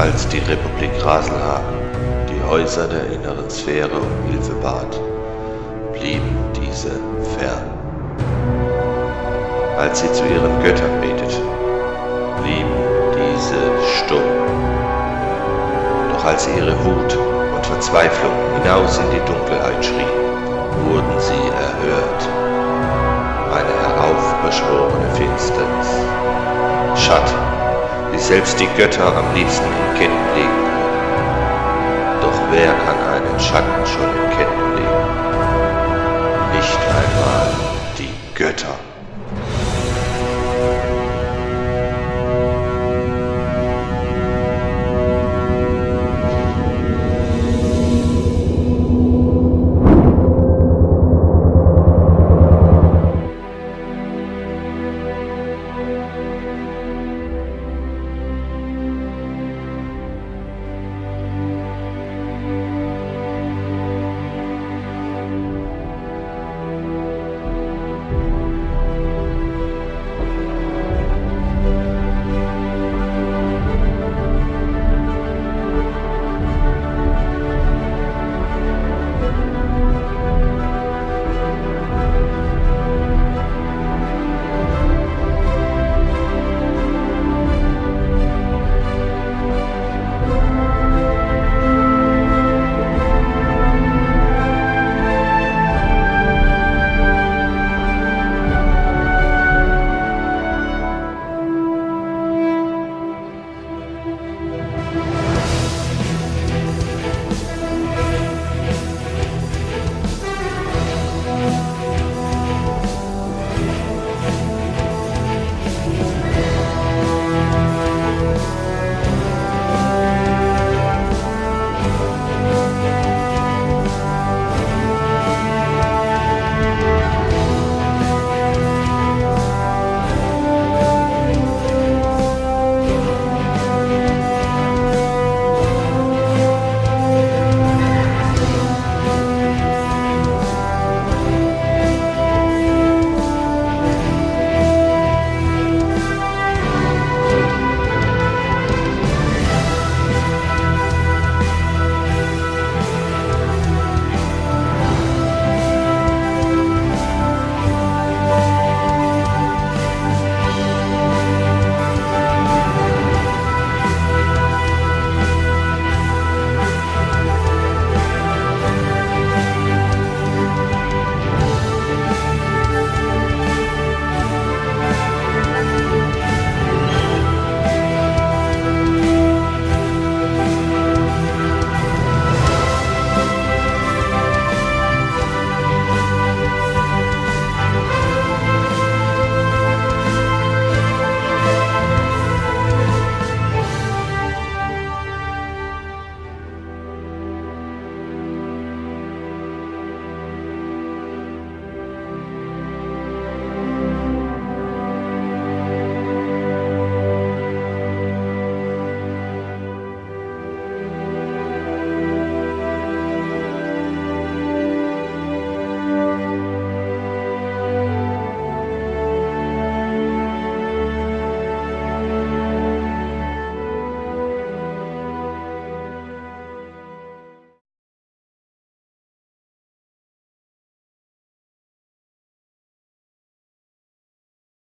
Als die Republik Raselhagen die Häuser der inneren Sphäre um Hilfe bat, blieben diese fern. Als sie zu ihren Göttern beteten, blieben diese stumm. Doch als sie ihre Wut und Verzweiflung hinaus in die Dunkelheit schrien, wurden sie erhört. Eine heraufbeschworene Finsternis. Schatten, die selbst die Götter am liebsten in Ketten legen. Doch wer kann einen Schatten schon in Ketten